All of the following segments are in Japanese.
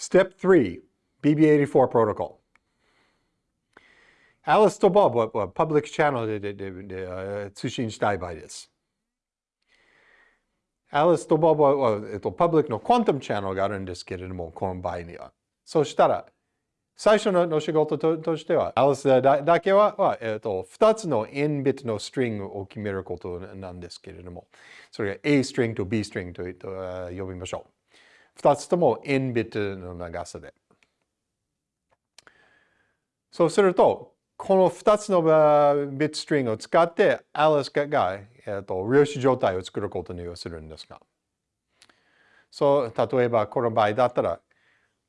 Step 3, BB84 protocol. Alice と Bob は public channel でででで通信したい場合です。Alice と Bob は、えっと、public の quantum channel があるんですけれども、この場合には。そしたら、最初の仕事ととしては、Alice だだけは、はえっと、2つの n ビットのストリングを決めることなんですけれども、それが A ストリングと B ストリングと呼びましょう。2つとも n ビットの長さで。そうすると、この2つのビットストリングを使って、Alice が、えーと、量子状態を作ることにするんですが。そう、例えばこの場合だったら、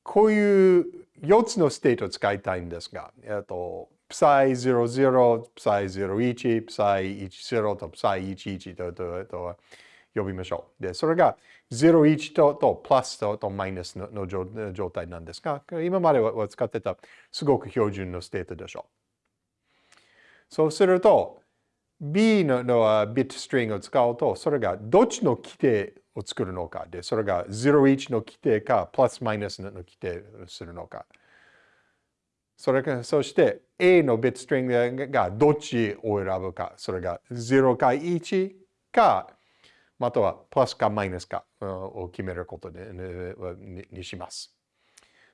こういう4つのステートを使いたいんですが、えっ、ー、と、psi00、psi01、psi10 と psi11 ととと呼びましょう。で、それが01ととプラスととマイナスのの状態なんですが、今までは使ってたすごく標準のステートでしょう。そうすると、B ののビットストリングを使うと、それがどっちの基底を作るのかで、それが01の基底か、プラスマイナスの基底をするのか。それか、そして A のビットストリングがどっちを選ぶか。それが0か1か、またはプラスかマイナスかを決めることにします。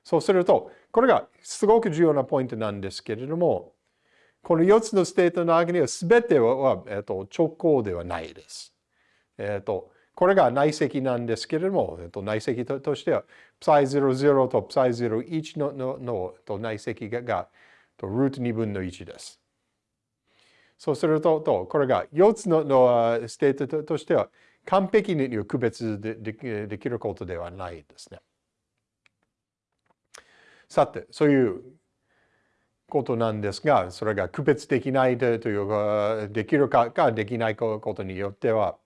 そうすると、これがすごく重要なポイントなんですけれども、この4つのステートの中には全ては、えっと、直交ではないです。えっと、これが内積なんですけれども、えっと、内積ととしては、psi00 と psi01 のののと内積ががとルート2分の1です。そうすると、とこれが4つののステートとしては完璧に区別できることではないですね。さて、そういうことなんですが、それが区別できないというか、できるかかできないことによっては、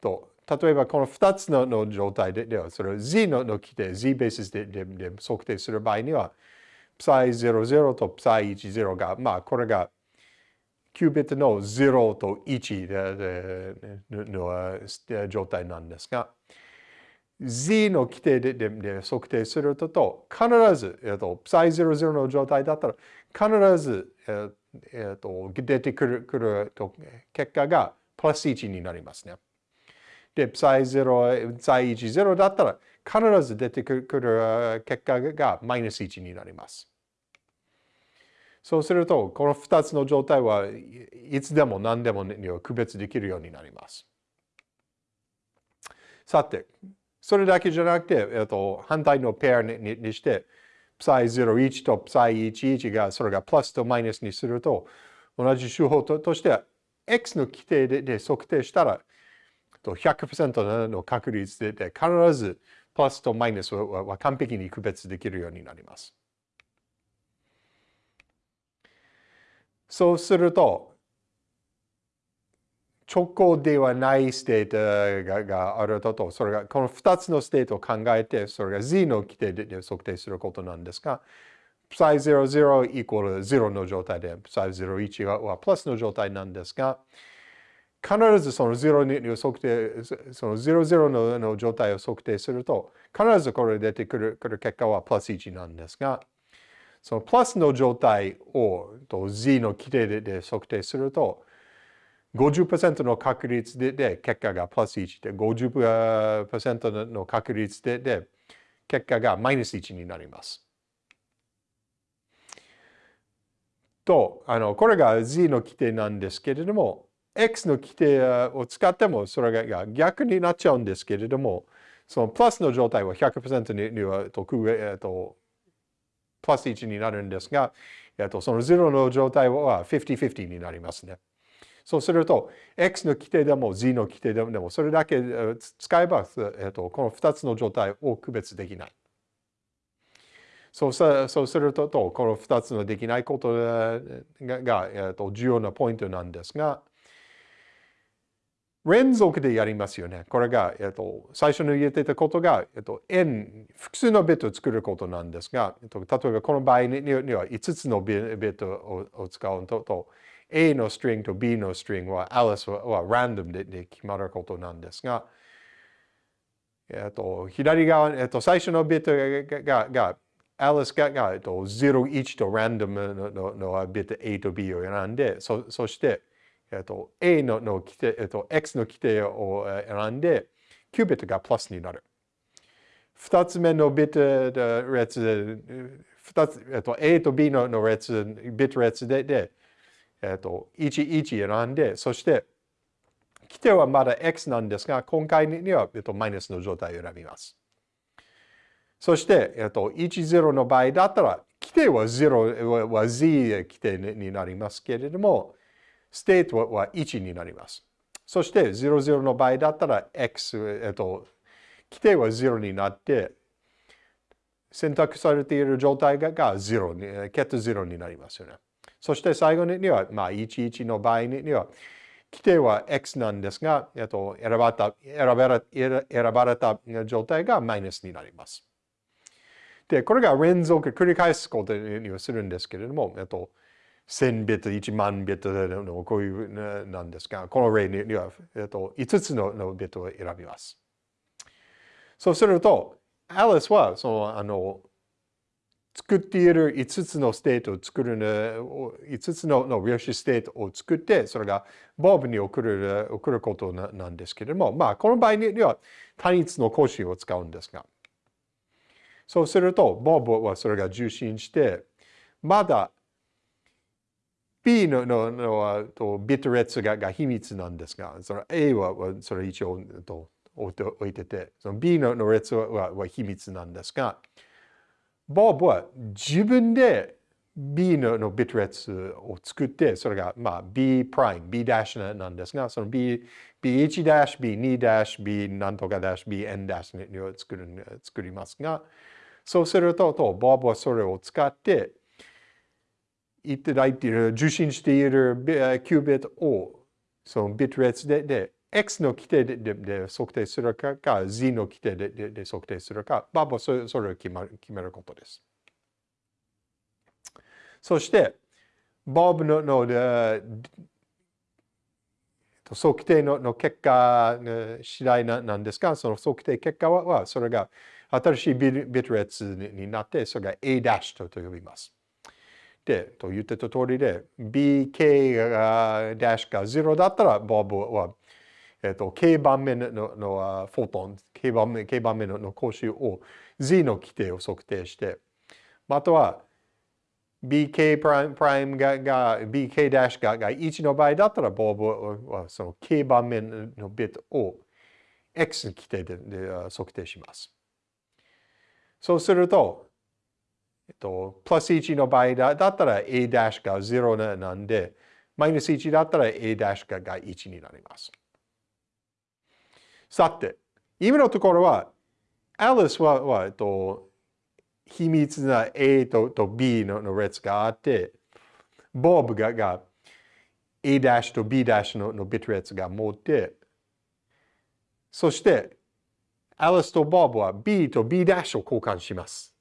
と例えばこの2つの状態では、それを z のの規定、z ベースででで測定する場合には、psi00 と psi10 が、まあこれがキュービットの0と1ででの状態なんですが、z の規定ででで測定すると、必ず、えっと、psi00 の状態だったら、必ず、えっと、出てくるくる結果がプラス1になりますね。で、psi0、psi10 だったら、必ず出てくる結果がマイナス1になります。そうすると、この2つの状態はいつでも何でも区別できるようになります。さて、それだけじゃなくて、えっと、反対のペアにして、psi01 と psi11 が、それがプラスとマイナスにすると、同じ手法ととして、x の規定でで測定したら、100%の確率でで必ずプラスとマイナスは完璧に区別できるようになります。そうすると、直交ではないステートががあると、それがこの2つのステートを考えて、それが z の規定で測定することなんですが、psi00 イコール0の状態で、psi01 はプラスの状態なんですが、必ずその0に測定、その00のの状態を測定すると、必ずこれ出てくるくる結果はプラス1なんですが、そのプラスの状態をと z の規定で測定すると、50%の確率でで結果がプラス1で、50%の確率でで結果がマイナス1になります。と、あの、これが z の規定なんですけれども、x の規定を使ってもそれが逆になっちゃうんですけれども、そのプラスの状態は100%にはと、えっと、プラス1になるんですが、えっと、その0の状態は50-50になりますね。そうすると、x の規定でも z の規定でも、それだけ使えば、えっと、この2つの状態を区別できない。そうそうすると、この2つのできないことがが、えっと、重要なポイントなんですが、連続でやりますよね。これが、えっと、最初に言ってたことが、えっと、n、複数のビットを作ることなんですが、えっと、例えばこの場合には5つのビットを使うとと、A のストリングと B のストリングは Alice はランダムでで決まることなんですが、えっと、左側、えっと、最初のビットが、が、がアリスが、が、えっと、0、1とランダムのののビット A と B を選んで、そそして、えっと、A のの規定、えっと、X の規定を選んで、9ビットがプラスになる。2つ目のビット列、2つ、えっと、A と B のの列、ビット列で、でえっと、1、1選んで、そして、基底はまだ X なんですが、今回には、えっと、マイナスの状態を選びます。そして、えっと、1、0の場合だったら、規定は0は Z 規定になりますけれども、ステートは1になります。そして、0、0の場合だったら、X、えっと、基底は0になって、選択されている状態が0に、 ket 0になりますよね。そして最後には、まあ、11の場合には、規定は X なんですが、えっと、選ばれた選ばれ選ばれた状態がマイナスになります。で、これが連続繰り返すことにはするんですけれども、えっと、1000ビット、1万ビットのこういうなんですが、この例には、えっと、5つののビットを選びます。そうすると、アリスは、その、あの、作っている5つのステートを作るの、5つのの量子ステートを作って、それがボブに送る送ることなんですけれども、まあ、この場合には単一の光子を使うんですが、そうすると、ボブはそれが受信して、まだ B のののはとビット列がが秘密なんですが、その A はそれ一応と置いてて、その B のの列はは秘密なんですが、ボブは自分で B ののビット列を作って、それがまあ B プライム、B ダッシュなんですが、その B、B1 ダッシュ、B2 ダッシュ、B なんとかダッシュ、BN ダッシュを作る作りますが、そうすると、とボブはそれを使って、いただいている、受信しているキュービットを、そのビット列でで X の規定ででで測定するかか、Z の規定ででで測定するか、まあ、それそれを決まる決めることです。そして、ボブのので測定のの結果次第なんですが、その測定結果は、それが新しいビット列になって、それが A' と呼びます。で、と言ってた通りで、BK がダッシュが0だったら、ボブはえっと、K 番目ののフォトン、K 番目 K 番目のの講習を Z の規定を測定して、または BK プライムプライムがが BK ダッシュがが1の場合だったら、ボブはその K 番目のビットを X の規定でで測定します。そうすると、えっと、プラス1の場合だったら A が0なんで、マイナス1だったら A が1になります。さて、今のところは、アリスは、はえっと、秘密な A とと B のの列があって、ボブがが A' と B' ののビット列が持って、そして、アリスとボブは B と B' を交換します。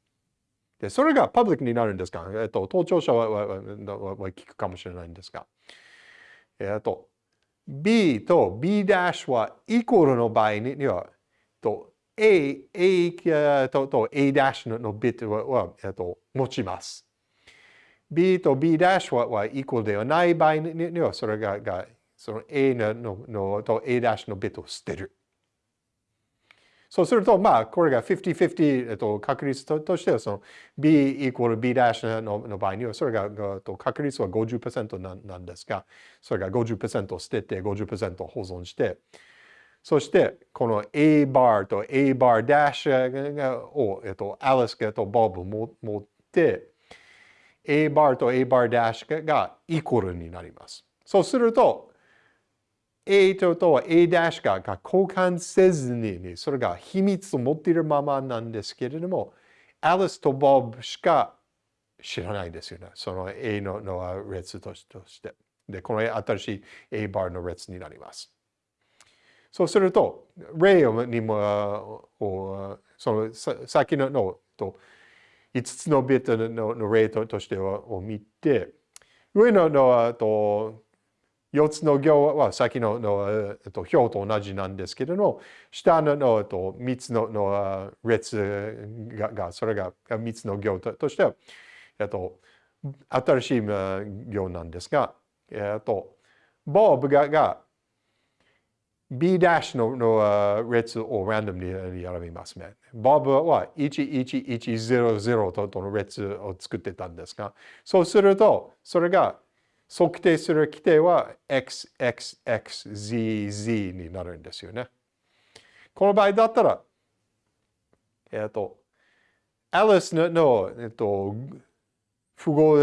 で、それがパブリックになるんですが、えっと、盗聴者はははは聞くかもしれないんですが、えっと、B と B' はイコールの場合には、と A, A とと A' のビットははと持ちます。B と B' ははイコールではない場合には、それががその A ののと A' のビットを捨てる。そうすると、まあ、これが50-50、えっと、確率ととしては、その B イコール B' のの場合には、それがえっと確率は50%ななんですが、それが50%捨てて50%保存して、そして、この A バーと A バーダッシュを、えっと、アリスがとボブ持って、A バーと A バーダッシュがイコールになります。そうすると、A とと A' が交換せずに、それが秘密を持っているままなんですけれども、アリスとボブしか知らないですよね。その A のの列として。で、この新しい A バーの列になります。そうすると、例にも、その先ののと5つのビットのの例としてを見て、上ののと4つの行は先のの、えっと、表と同じなんですけれども、下のの、えっと、3つのの列がが、それが3つの行ととしては、えっと、新しい行なんですが、えっと、ボブがが B' のの列をランダムに選びますね。ボブは11100との列を作ってたんですが、そうすると、それが測定する規定は XXXZZ になるんですよね。この場合だったら、えっ、と、アリスの、えっと、符号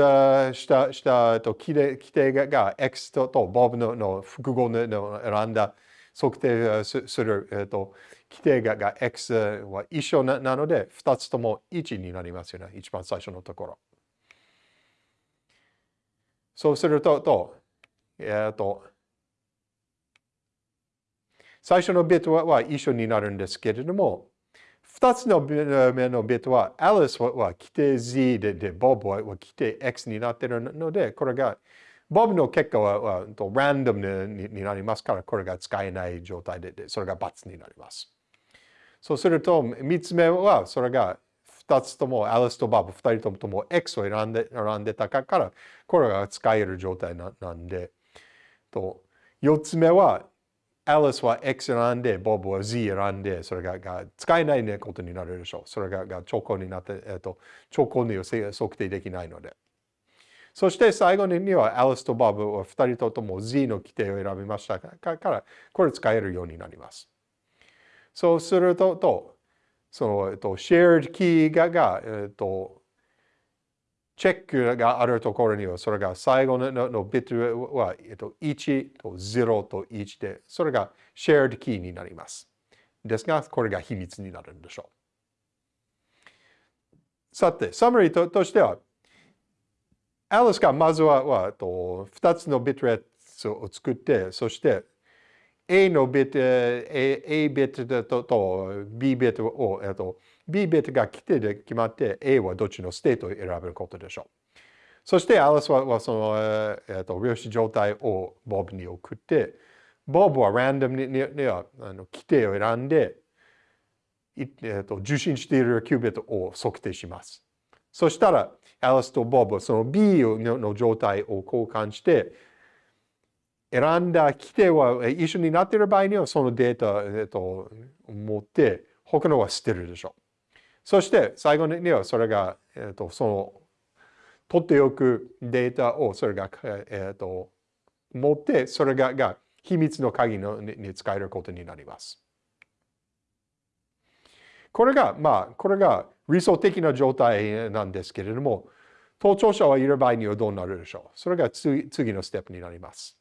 した、した、えっと、規定が X ととボブのの複合のの選んだ測定する、えっと、規定がが X は一緒なので、2つとも1になりますよね。一番最初のところ。そうすると、とえっ、と、最初のビットは一緒になるんですけれども、二つの目のビットは、アリスは規定 Z で、でボブは規定 X になってるので、これが、ボブの結果ははランダムになりますから、これが使えない状態で、でそれが×になります。そうすると、三つ目は、それが2つともアリスとバブ2人ともとも X を選んで選んでたからこれが使える状態なんで。と4つ目はアリスは X 選んでボブは Z 選んでそれがが使えない、ね、ことになるでしょう。それがが兆候になって、えっと、兆候には測定できないので。そして最後にはアリスとバブは2人とも Z の規定を選びましたからこれ使えるようになります。そうするととその、えっと、shared key がが、えっと、チェックがあるところには、それが最後ののビットは、えっと、1と0と1で、それが shared key になります。ですが、これが秘密になるんでしょう。さて、サマリーととしては、アリスがまずははと2つのビットレットを作って、そして A のビット、A, A ビットとと B ビットを、えっと、B ビットが来てで決まって A はどっちのステートを選べることでしょう。そしてアリスははその、えっと、量子状態をボブに送って、ボブはランダムにににはあの基底を選んで、えっと、受信しているキュービットを測定します。そしたら、アリスとボブはその B の状態を交換して、選んだ基底は一緒になっている場合にはそのデータ、えっと、持って他のは捨てるでしょう。そして最後にはそれが、えっと、その取っておくデータをそれが、えっと、持ってそれがが秘密の鍵のに使えることになります。これが、まあ、これが理想的な状態なんですけれども、盗聴者はいる場合にはどうなるでしょうそれが次のステップになります。